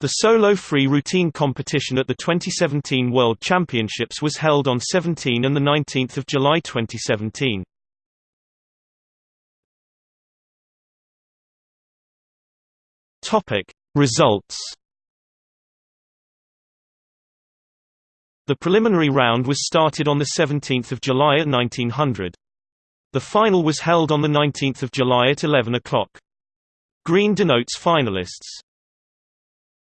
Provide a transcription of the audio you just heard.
The solo free routine competition at the 2017 World Championships was held on 17 and 19 July 2017. Results The preliminary round was started on 17 July at 1900. The final was held on 19 July at 11 o'clock. Green denotes finalists.